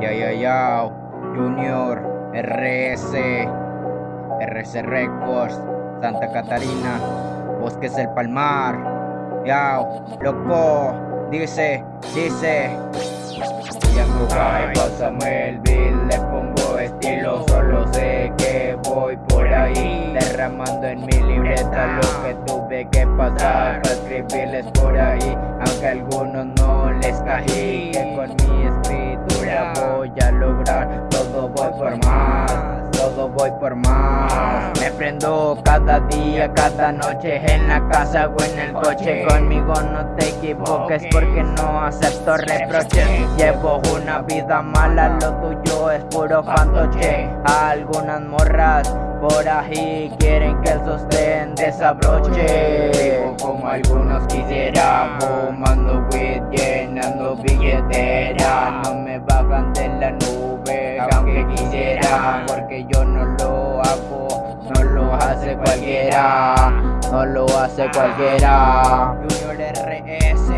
Ya, ya, ya. Junior, RS, RS Records, Santa Catarina, Bosques del Palmar. Ya, loco, dice, dice. Ya pásame el beat, le pongo estilo, solo sé que voy por ahí Derramando en mi libreta lo que tuve que pasar Para escribirles por ahí, aunque a algunos no les caí Voy por más. Me prendo cada día, cada noche En la casa o en el coche. Conmigo no te equivoques porque no acepto reproches. Llevo una vida mala, lo tuyo es puro fantoche. Algunas morras por ahí quieren que el sostén desabroche. Como algunos quisieran Fumando weed, llenando billetera No me bajan de la nube aunque quisieran cualquiera No lo hace cualquiera. Junior RS,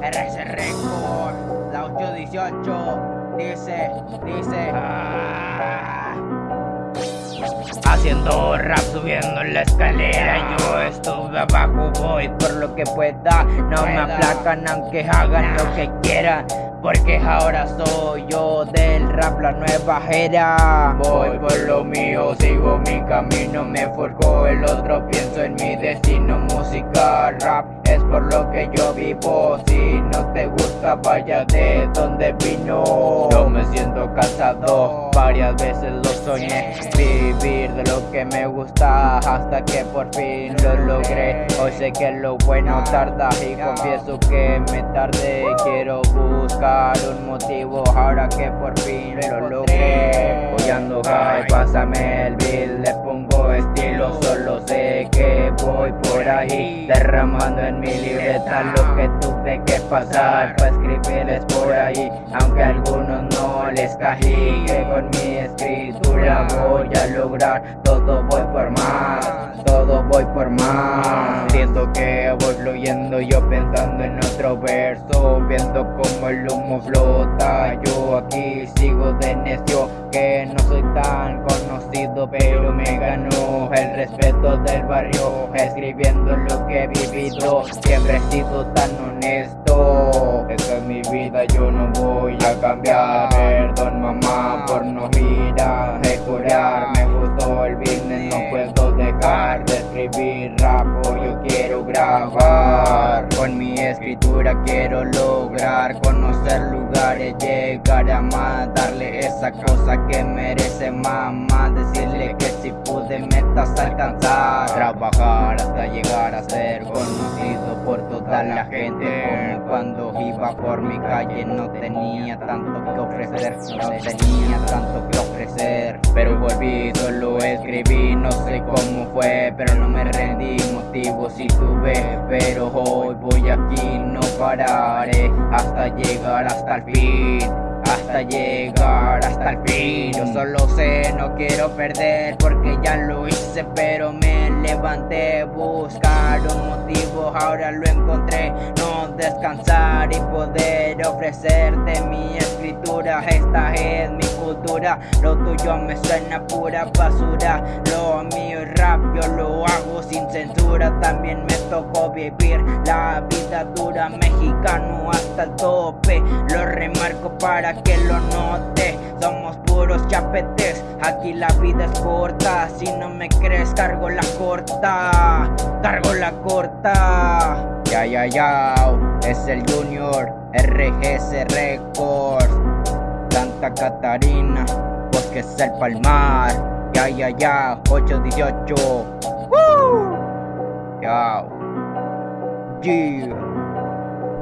RS Record, la 818 Dice, dice ah. Haciendo rap subiendo la escalera Yo estuve abajo, voy por lo que pueda. No me aplacan aunque hagan lo que quieran porque ahora soy yo del rap la nueva era. Voy por lo mío, sigo mi camino Me forjó el otro, pienso en mi destino. Música, rap, es por lo que yo vivo. Si no te gusta, vaya de donde vino. Yo me siento cansado, varias veces lo soñé. Vivir de lo que me gusta hasta que por fin lo logré. Hoy sé que lo bueno tarda y confieso que me tardé. Quiero buscar un motivo ahora que por fin lo logré Voy high, pásame el beat, le pongo estilo Solo sé que voy por ahí Derramando en mi libreta lo que tuve que pasar Para escribirles por ahí Aunque a algunos no les cají Que con mi escritura voy a lograr Todo voy por más, todo voy por más Siento que voy fluyendo yo pensando en otro verso Viendo como el humo flota. Yo aquí sigo de necio que no soy tan conocido Pero me ganó el respeto del barrio Escribiendo lo que he vivido. Siempre he sido tan honesto. Esta es mi vida, yo no voy a cambiar. Perdón mamá por no ir a mejorar. Me gustó el business, no puedo dejar de escribir rap Con mi escritura quiero lograr conocer lugares Llegar a más, darle esa cosa que merece mamá Decirle que si pude metas alcanzar. Trabajar hasta llegar a ser conocido por toda la gente cuando iba por mi calle no tenía tanto que ofrecer No tenía tanto que ofrecer. Pero volví, solo escribí, no sé cómo fue Pero no me rendí, si tuve Pero hoy voy aquí, no pararé Hasta llegar hasta el fin hasta llegar hasta el fin. Yo solo sé, no quiero perder porque ya lo hice pero me levanté Buscar un motivo, ahora lo encontré. No descansar y poder ofrecerte mi escritura Esta es mi cultura, lo tuyo me suena pura basura Lo mío es rap, yo lo hago sin censura. También me tocó vivir la vida dura Mexicano hasta el tope, lo remarco para que lo note Somos puros chapetes, aquí la vida es corta Si no me crees cargo la corta, cargo la corta. Ya ya ya, es el Junior RGS Records. Santa Catarina, es el Palmar. Ya ya ya, 818 Woo! Ya. Yeah.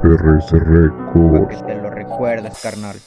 RS Records. que te lo recuerdes, carnal.